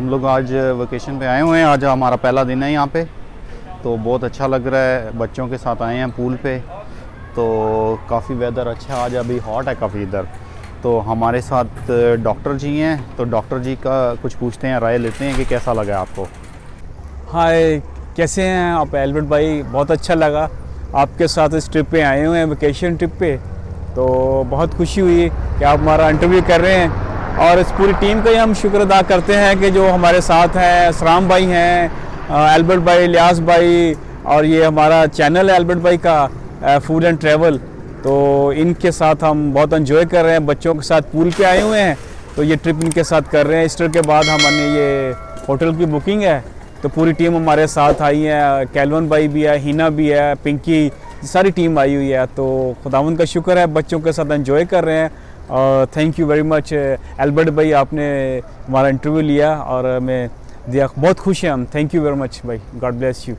हम लोग आज वेकेशन पे आए हुए हैं। आज हमारा पहला दिन है यहाँ पे। तो बहुत अच्छा लग रहा है। बच्चों के साथ आए हैं पूल पे। तो काफ़ी वेदर अच्छा आज अभी हॉट है काफ़ी इधर। तो हमारे साथ डॉक्टर जी हैं। तो डॉक्टर जी का कुछ पूछते हैं, राय लेते हैं कि कैसा लगा आपको? हाय कैसे हैं आप? एल्बर्ट भाई, बहुत अच्छा लगा। आपके साथ इस ट्रिप पे आए हुए हैं वेकेशन ट्रिप पे। तो बहुत खुशी हुई कि आप हमारा इंटरव्यू कर रहे हैं। और इस पूरी टीम का ही हम शुक्र अदा करते हैं कि जो हमारे साथ हैं असराम भाई हैं एल्बर्ट भाई, लियास भाई, और ये हमारा चैनल है एल्बर्ट भाई का फ़ूड एंड ट्रैवल तो इनके साथ हम बहुत इन्जॉय कर रहे हैं, बच्चों के साथ पूल पे आए हुए हैं। तो ये ट्रिप इनके साथ कर रहे हैं। ईस्टर के बाद हमारे ये होटल की बुकिंग है। तो पूरी टीम हमारे साथ आई है, कैलवन भाई भी है, हिना भी है, पिंकी, सारी टीम आई हुई है। तो खुदावन का शुक्र है, बच्चों के साथ एंजॉय कर रहे हैं। और thank you very much Albert भाई, आपने हमारा इंटरव्यू लिया और मैं दिया। बहुत खुश हैं हम। थैंक यू वेरी मच भाई। गॉड ब्लेस यू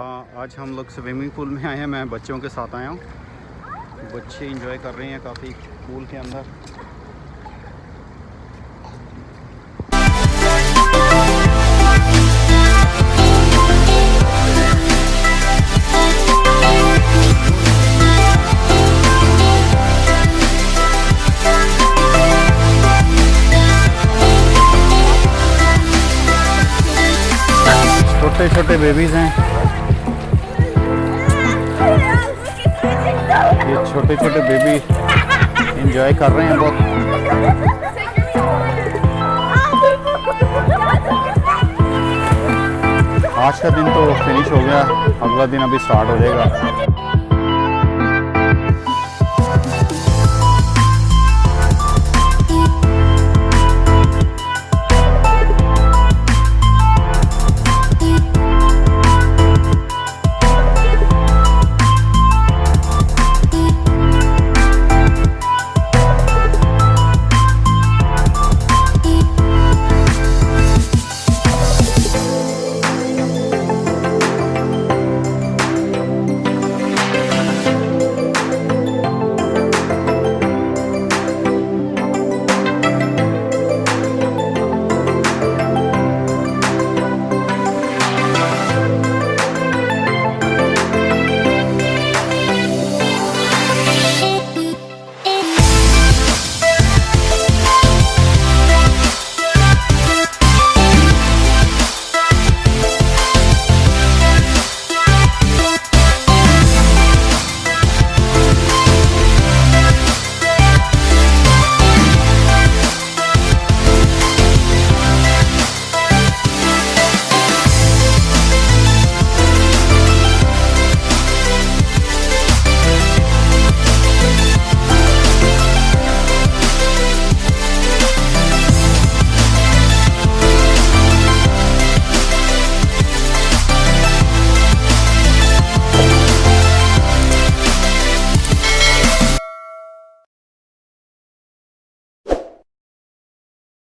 आज हम लोग स्विमिंग पूल में आए हैं। मैं बच्चों के साथ आया हूँ। बच्चे इंजॉय कर रहे हैं काफ़ी पूल के अंदर। छोटे छोटे बेबीज़ हैं। ये छोटे छोटे बेबी इंजॉय कर रहे हैं बहुत। आज का दिन तो फिनिश हो गया, अगला दिन अभी स्टार्ट हो जाएगा।